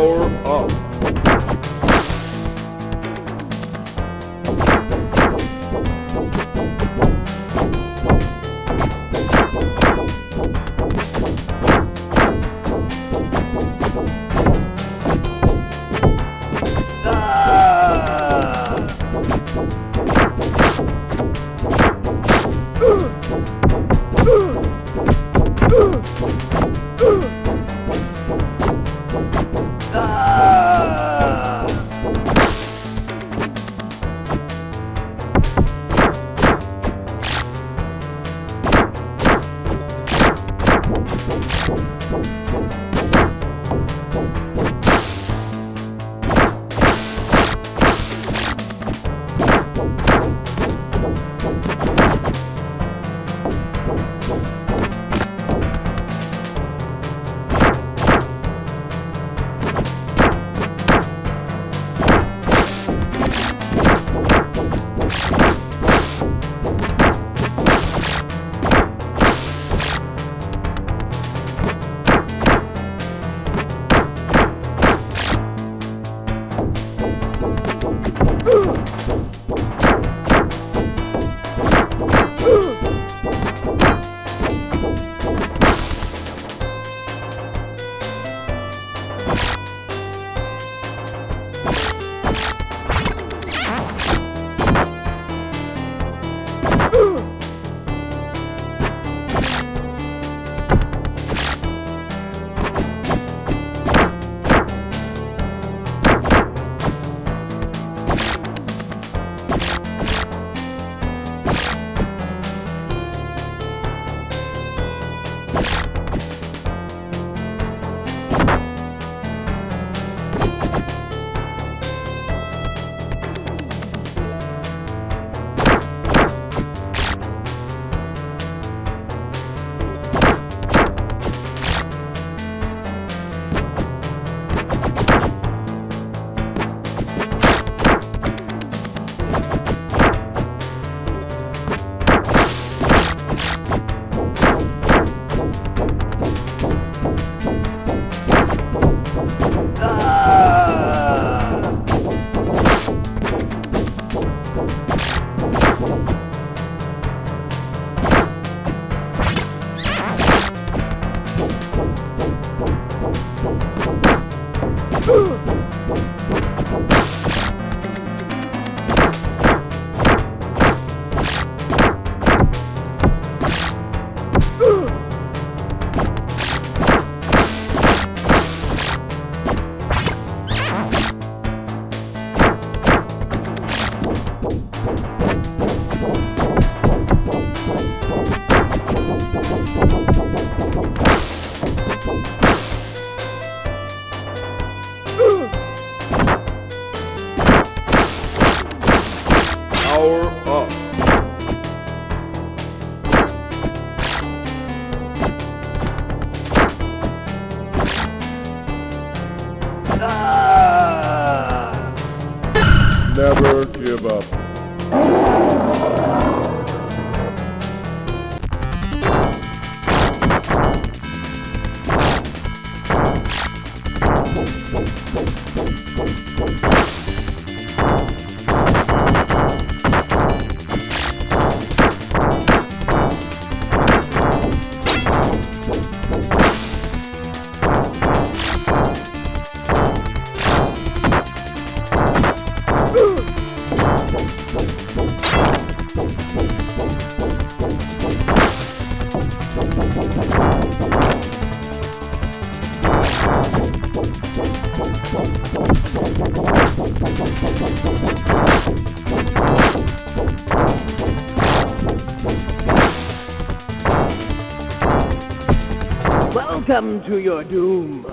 power up. Huh! Welcome to your doom.